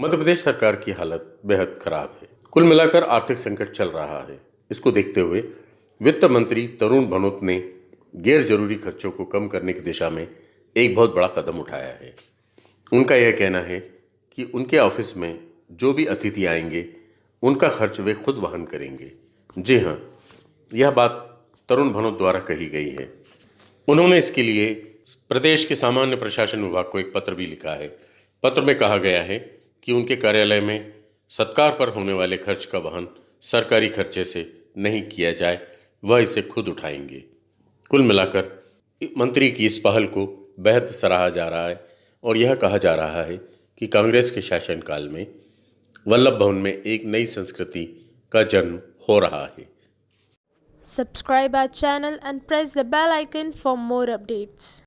मध्य प्रदेश सरकार की हालत बेहद खराब है। कुल मिलाकर आर्थिक संकट चल रहा है। इसको देखते हुए वित्त मंत्री तरुण भनोत ने गैर ज़रूरी खर्चों को कम करने की दिशा में एक बहुत बड़ा कदम उठाया है। उनका यह कहना है कि उनके ऑफ़िस में जो भी अतिथि आएँगे, उनका खर्च वे खुद वहन करेंगे। जी हाँ यह बात तरुण भनोत द्वारा कही गई है। उन्होंने इसके लिए प्रदेश के सामान्य प्रशासन विभाग को एक पत्र भी लिखा है। पत्र में कहा गया है कि उनके कार्यालय में सत्कार पर होने वाले खर्च का वहन सरकारी खर्चे से नहीं किया जाए, वह इसे खुद उठाएँगे कुल मिलाकर, मंत्री की इस पहल को बेहद सराहा जा रहा है और यह कहा जा रहा है कि कांग्रेस के शासनकाल में वल्लभ भवन में एक नई संस्कृति का जन्म हो रहा है Subscribe our channel and press the bell icon for more updates.